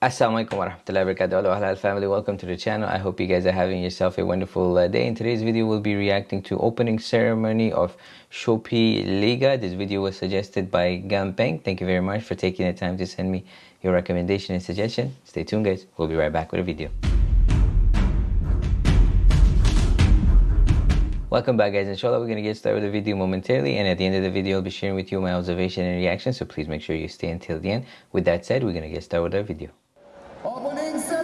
Assalamualaikum warahmatullahi wabarakatuh Halal family. Welcome to the channel. I hope you guys are having yourself a wonderful uh, day. In today's video we'll be reacting to opening ceremony of Shopee Liga. This video was suggested by Gampeng. Thank you very much for taking the time to send me your recommendation and suggestion. Stay tuned guys. We'll be right back with a video. Welcome back guys, inshallah we're going to get started with the video momentarily. And at the end of the video I'll be sharing with you my observation and reaction. So please make sure you stay until the end. With that said, we're going to get started with our video. Opening ceremony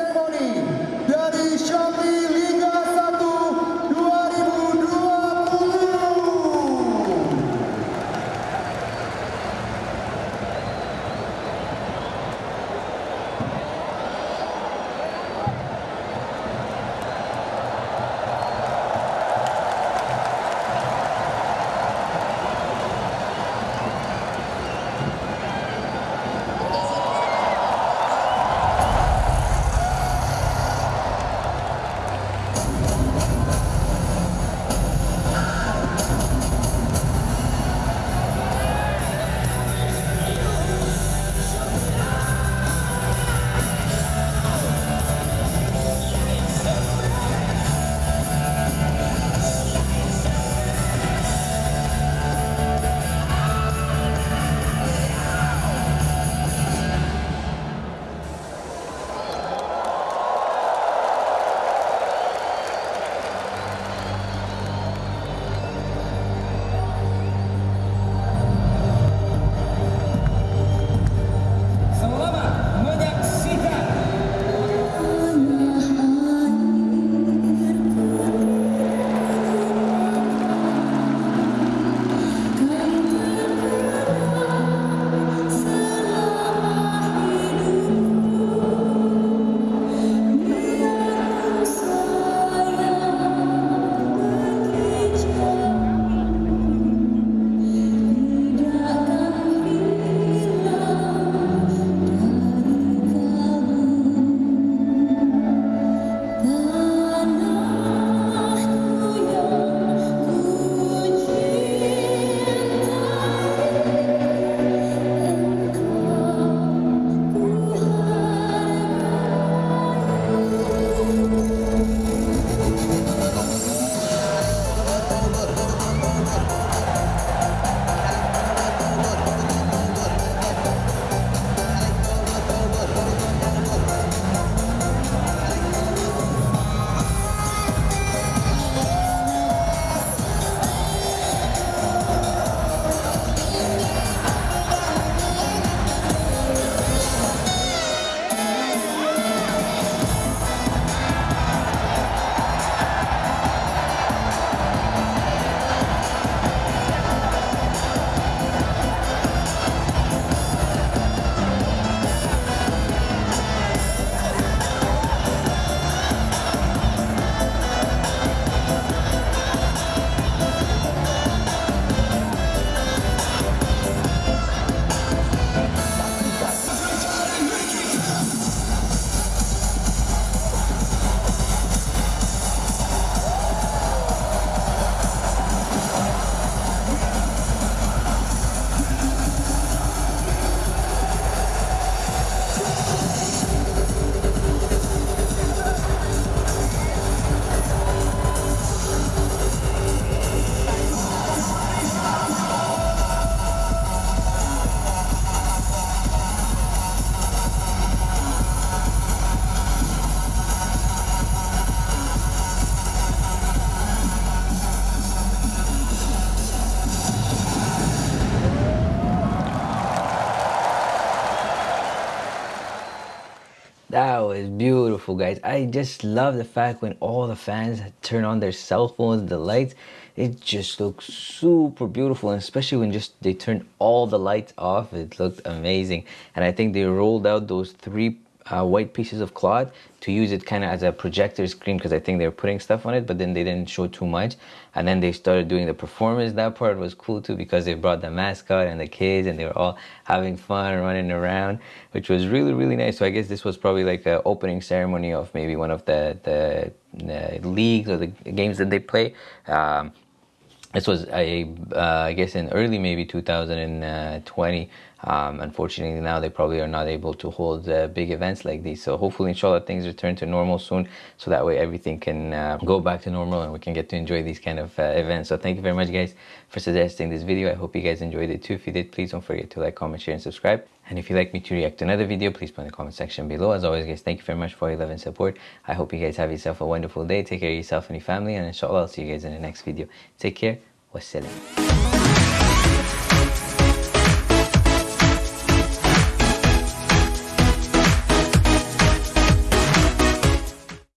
That was beautiful, guys. I just love the fact when all the fans turn on their cell phones, the lights, it just looks super beautiful. And especially when just they turned all the lights off, it looked amazing. And I think they rolled out those three uh, white pieces of cloth to use it kind of as a projector screen because I think they were putting stuff on it, but then they didn't show too much. And then they started doing the performance. That part was cool too because they brought the mascot and the kids and they were all having fun running around, which was really, really nice. So I guess this was probably like an opening ceremony of maybe one of the, the, the leagues or the games that they play. Um, this was a, uh, I guess in early maybe 2020 um, unfortunately now they probably are not able to hold uh, big events like these. So hopefully inshallah things return to normal soon so that way everything can uh, go back to normal and we can get to enjoy these kind of uh, events. So thank you very much guys for suggesting this video. I hope you guys enjoyed it too. If you did please don't forget to like comment share and subscribe and if you'd like me to react to another video please put in the comment section below. As always guys thank you very much for your love and support. I hope you guys have yourself a wonderful day. Take care of yourself and your family and inshallah i'll see you guys in the next video. Take care. Wassalam